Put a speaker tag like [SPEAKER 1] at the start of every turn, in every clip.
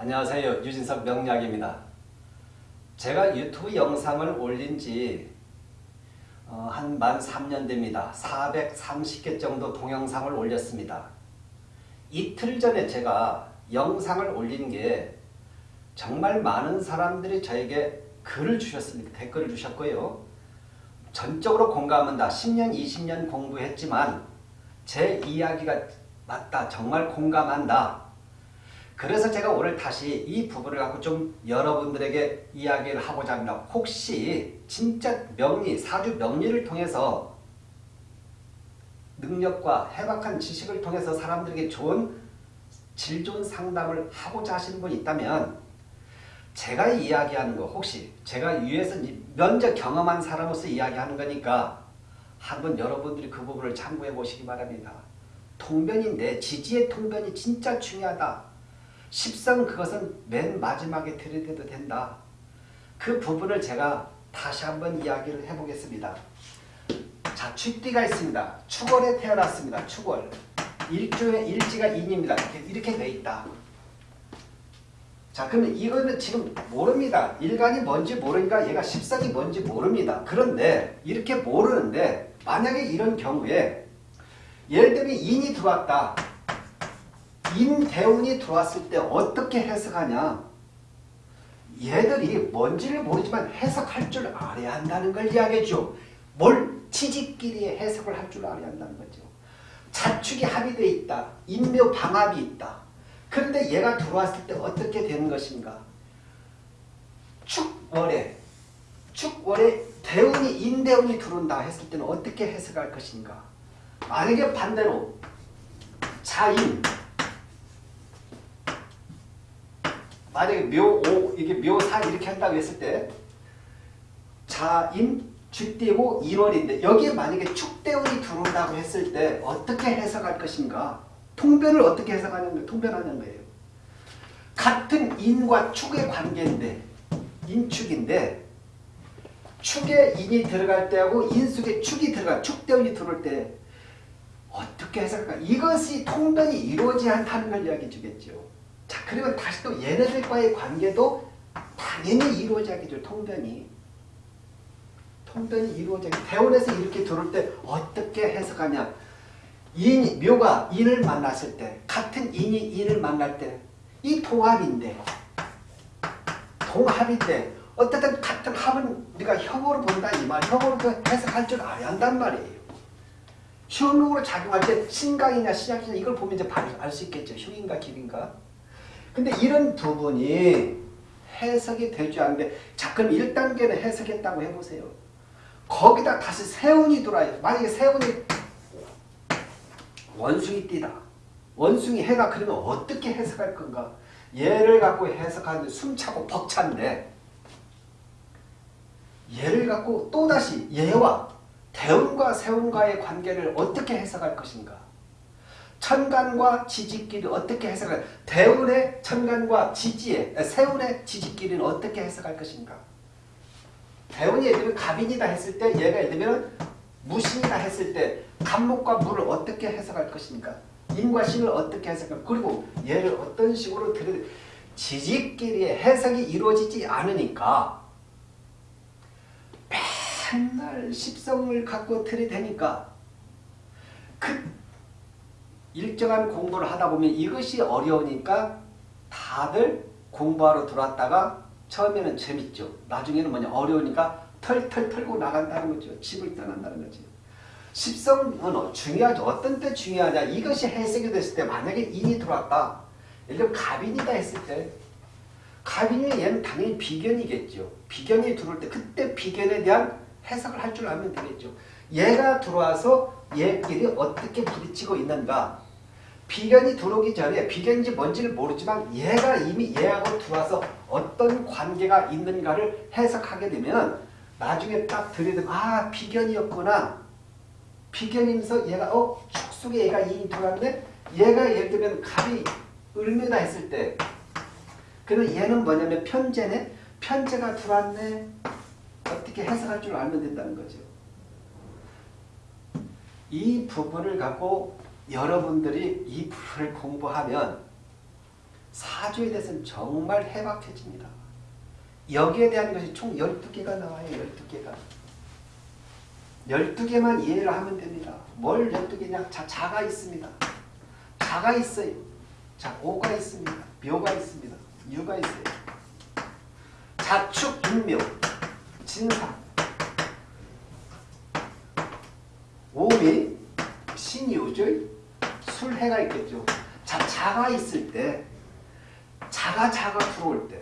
[SPEAKER 1] 안녕하세요. 유진석 명약입니다. 제가 유튜브 영상을 올린 지 어, 한만 3년 됩니다. 430개 정도 동영상을 올렸습니다. 이틀 전에 제가 영상을 올린 게 정말 많은 사람들이 저에게 글을 주셨습니다. 댓글을 주셨고요. 전적으로 공감한다. 10년, 20년 공부했지만 제 이야기가 맞다. 정말 공감한다. 그래서 제가 오늘 다시 이 부분을 갖고 좀 여러분들에게 이야기를 하고자 합니다. 혹시 진짜 명리, 사주 명리를 통해서 능력과 해박한 지식을 통해서 사람들에게 좋은 질 좋은 상담을 하고자 하시는 분이 있다면 제가 이야기하는 거 혹시 제가 위에서 면접 경험한 사람으로서 이야기하는 거니까 한번 여러분들이 그 부분을 참고해 보시기 바랍니다. 통변인데 지지의 통변이 진짜 중요하다. 십성 그것은 맨 마지막에 들이대도 된다. 그 부분을 제가 다시 한번 이야기를 해보겠습니다. 자, 축띠가 있습니다. 축월에 태어났습니다. 축월. 일조의 일지가 인입니다. 이렇게, 이렇게 돼 있다. 자, 그러면 이거는 지금 모릅니다. 일간이 뭔지 모르니까 얘가 십성이 뭔지 모릅니다. 그런데 이렇게 모르는데 만약에 이런 경우에 예를 들면 인이 들어왔다. 인대운이 들어왔을 때 어떻게 해석하냐? 얘들이 뭔지를 모르지만 해석할 줄 알아야 한다는 걸 이야기해줘. 뭘 치직끼리 해석을 할 줄 알아야 한다는 거죠. 자축이 합의되어 있다. 인묘 방합이 있다. 그런데 얘가 들어왔을 때 어떻게 되는 것인가? 축월에 축월에 대운이 인대운이 들어온다 했을 때는 어떻게 해석할 것인가? 만약에 반대로 자인 만약에 묘 5 이게 묘 4 이렇게 한다고 했을 때 자임 주대고 인월인데 여기에 만약에 축대운이 들어온다고 했을 때 어떻게 해석할 것인가 통변을 어떻게 해석하냐면 통변하는 거예요. 같은 인과 축의 관계인데 인축인데 축에 인이 들어갈 때하고 인숙에 축이 들어가 축대운이 들어올 때 어떻게 해석할까? 이것이 통변이 이루어지 않다는 걸 이야기해 주겠죠. 자 그리고 다시 또 얘네들과의 관계도 당연히 이루어져야겠죠. 통변이. 통변이 이루어져야 대원에서 이렇게 들어올 때 어떻게 해석하냐. 인, 묘가 인을 만났을 때 같은 인이 인을 만날 때 이 동합인데 동합인데 어쨌든 같은 합은 우리가 형으로 본다 이 말. 형으로 그 해석할 줄 알아야 한단 말이에요. 형으로 작용할 때 신강이냐 신약이냐 이걸 보면 이제 알 수 있겠죠. 흉인가 기인가 근데 이런 부분이 해석이 되지 않는데 자 그럼 1단계는 해석했다고 해보세요. 거기다 다시 세운이 들어와요. 만약에 세운이 원숭이 띠다. 원숭이 해가 그러면 어떻게 해석할 건가? 얘를 갖고 해석하는데 숨차고 벅찬데 얘를 갖고 또다시 얘와 대운과 세운과의 관계를 어떻게 해석할 것인가? 천간과 지지끼리 어떻게 해석할 대운의 천간과 지지의 세운의 지지끼리는 어떻게 해석할 것인가? 대운이 예를 들면 갑인이다 했을 때 얘가 예를 들면 무신이다 했을 때 간목과 물을 어떻게 해석할 것인가? 인과 신을 어떻게 해석할 그리고 얘를 어떤 식으로 들여 지지끼리의 해석이 이루어지지 않으니까 맨날 십성을 갖고 들이대니까 그 일정한 공부를 하다 보면 이것이 어려우니까 다들 공부하러 들어왔다가 처음에는 재밌죠. 나중에는 뭐냐 어려우니까 털털 털고 나간다는 거죠. 집을 떠난다는 거죠. 십성은 중요하죠. 어떤 때 중요하냐. 이것이 해석이 됐을 때 만약에 인이 들어왔다. 예를 들면 갑인이다 했을 때 갑인이 얘는 당연히 비견이겠죠. 비견이 들어올 때 그때 비견에 대한 해석을 할 줄 알면 되겠죠. 얘가 들어와서 얘끼리 어떻게 부딪히고 있는가 비견이 들어오기 전에 비견인지 뭔지를 모르지만 얘가 이미 얘하고 들어와서 어떤 관계가 있는가를 해석하게 되면 나중에 딱 들이대면 아 비견이었구나. 비견이면서 얘가 어? 축속에 얘가 이인이 들어왔네 얘가 예를 들면 갑이 을매다 했을 때 그러면 얘는 뭐냐면 편제네. 편제가 들어왔네. 어떻게 해석할 줄 알면 된다는 거죠. 이 부분을 갖고 여러분들이 이 부분을 공부하면 사주에 대해서는 정말 해박해집니다. 여기에 대한 것이 총 12개가 나와요. 12개가. 12개만 이해를 하면 됩니다. 뭘 12개냐? 자, 자가 있습니다. 자가 있어요. 자, 오가 있습니다. 묘가 있습니다. 유가 있어요. 자축, 인묘, 진상, 오미, 신유죠. 술해가 있겠죠. 자, 자가 있을 때, 자가 자가 들어올 때,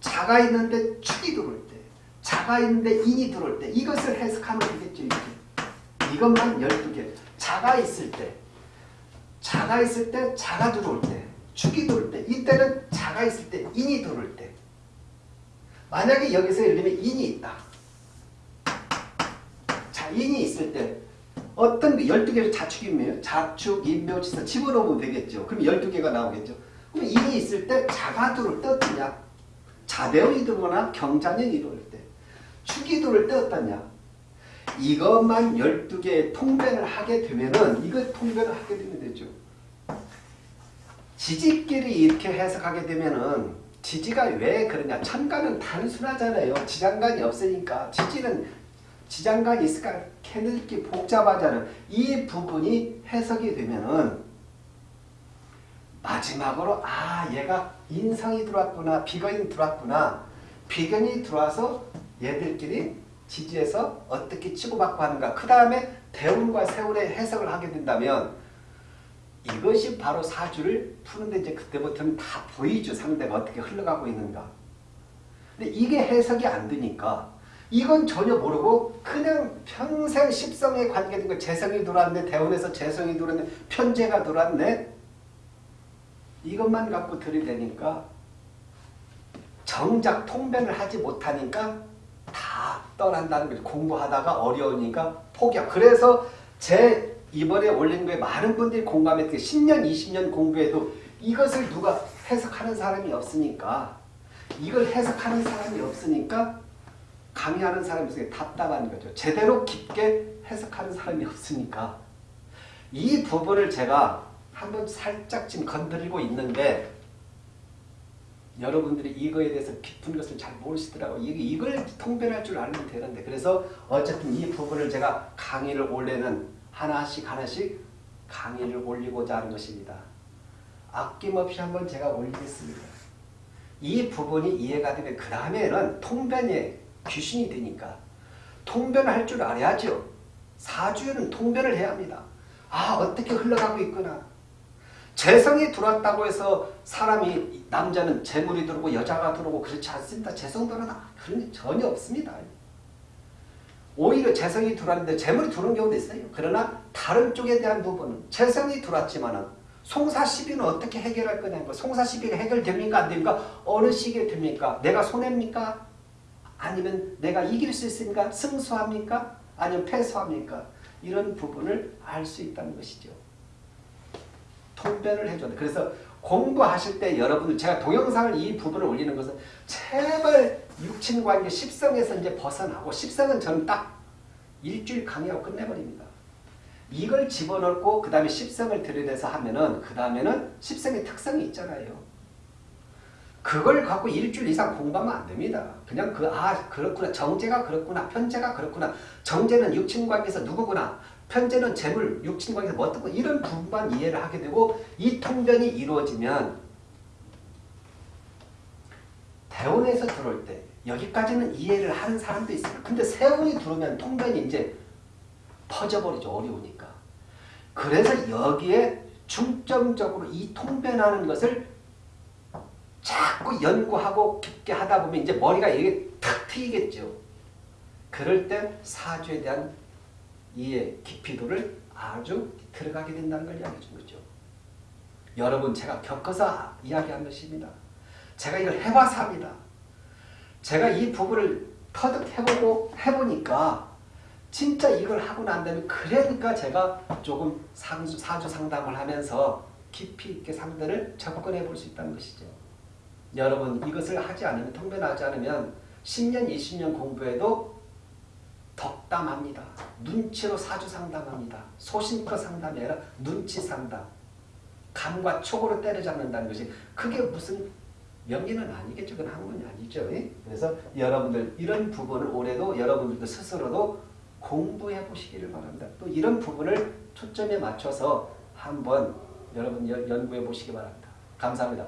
[SPEAKER 1] 자가 있는데 축이 들어올 때, 자가 있는데 인이 들어올 때, 이것을 해석하면 되겠죠. 이렇게. 이것만 12개. 자가 있을 때, 자가 있을 때, 자가 들어올 때, 축이 들어올 때, 이때는 자가 있을 때, 인이 들어올 때. 만약에 여기서 예를 들면 인이 있다. 자, 인이 있을 때 어떤 12개의 자축이며 자축, 인묘, 지사 집어넣으면 되겠죠. 그럼 12개가 나오겠죠. 그럼 인이 있을 때 자가 들어올 때 어떠냐? 자대원이 들어오거나 경자년이 들어올 때 축이 들어올 때 어떠냐? 이것만 12개의 통변을 하게 되면은 이걸 통변을 하게 되면 되죠. 지지끼리 이렇게 해석하게 되면은 지지가 왜 그러냐? 천간은 단순하잖아요. 지장간이 없으니까 지지는 지장간이 있을까 캐늘기 복잡하잖아요. 이 부분이 해석이 되면은 마지막으로 아 얘가 인성이 들어왔구나 비견이 들어왔구나 비견이 들어와서 얘들끼리 지지에서 어떻게 치고받고 하는가 그 다음에 대운과 세운의 해석을 하게 된다면 이것이 바로 사주를 푸는데 이제 그때부터는 다 보이죠. 상대가 어떻게 흘러가고 있는가. 근데 이게 해석이 안 되니까 이건 전혀 모르고 그냥 평생 십성에 관계된 거 재성이 들어왔네. 대원에서 재성이 들어왔네. 편제가 들어왔네. 이것만 갖고 들이대니까 정작 통변을 하지 못하니까 다 떠난다는 거죠. 공부하다가 어려우니까 포기하 그래서 제 이번에 올린 거에 많은 분들이 공감했던 10년, 20년 공부해도 이것을 누가 해석하는 사람이 없으니까 이걸 해석하는 사람이 없으니까 강의하는 사람이 있으니 답답한 거죠. 제대로 깊게 해석하는 사람이 없으니까 이 부분을 제가 한번 살짝 지금 건드리고 있는데 여러분들이 이거에 대해서 깊은 것을 잘 모르시더라고요. 이걸 통변할 줄 알면 되는데 그래서 어쨌든 이 부분을 제가 강의를 올해는 하나씩 하나씩 강의를 올리고자 하는 것입니다. 아낌없이 한번 제가 올리겠습니다. 이 부분이 이해가 되면 그 다음에는 통변의 귀신이 되니까 통변을 할 줄 알아야죠. 사주에는 통변을 해야 합니다. 아 어떻게 흘러가고 있구나. 재성이 들어왔다고 해서 사람이 남자는 재물이 들어오고 여자가 들어오고 그렇지 않습니다. 재성 들어나 그런 게 전혀 없습니다. 오히려 재성이 들어왔는데 재물이 들어온 경우도 있어요. 그러나 다른 쪽에 대한 부분은 재성이 들어왔지만 송사 시비는 어떻게 해결할 거냐고 송사 시비가 해결됩니까 안 됩니까? 어느 시기에 됩니까? 내가 손해입니까? 아니면 내가 이길 수 있습니까? 승수합니까? 아니면 패소합니까? 이런 부분을 알 수 있다는 것이죠. 통변을 해줘야 돼. 그래서 공부하실 때 여러분들 제가 동영상을 이 부분을 올리는 것은 제발 육친관계 십성에서 이제 벗어나고 십성은 저는 딱 일주일 강의하고 끝내버립니다. 이걸 집어넣고 그 다음에 십성을 들여대서 하면은 그 다음에는 십성의 특성이 있잖아요. 그걸 갖고 일주일 이상 공부하면 안 됩니다. 그냥 그, 아, 그렇구나. 정제가 그렇구나. 편제가 그렇구나. 정제는 육친관계에서 누구구나. 편제는 재물, 육친관계에서 뭐거 이런 부분만 이해를 하게 되고 이 통변이 이루어지면 대원에서 들어올 때 여기까지는 이해를 하는 사람도 있어요. 근데 세운이 들어오면 통변이 이제 퍼져버리죠. 어려우니까. 그래서 여기에 중점적으로 이 통변하는 것을 자꾸 연구하고 깊게 하다 보면 이제 머리가 이게 탁 트이겠죠. 그럴 때 사주에 대한 이해 깊이도를 아주 들어가게 된다는 걸 이야기해 준 거죠. 여러분 제가 겪어서 이야기한 것입니다. 제가 이걸 해봐서 합니다. 제가 이 부분을 터득해보고 해보니까 진짜 이걸 하고 난 다음에 그러니까 제가 조금 상주, 사주 상담을 하면서 깊이 있게 상대를 접근해 볼 수 있다는 것이죠. 여러분 이것을 하지 않으면 통변하지 않으면 10년 20년 공부해도 덕담합니다. 눈치로 사주 상담합니다. 소신껏 상담이 아니라 눈치 상담. 감과 촉으로 때려잡는다는 것이 그게 무슨 명예는 아니겠죠. 그건 학문이 아니죠. 예? 그래서 여러분들 이런 부분을 올해도 여러분들도 스스로도 공부해 보시기를 바랍니다. 또 이런 부분을 초점에 맞춰서 한번 여러분 연- 연구해 보시기 바랍니다. 감사합니다.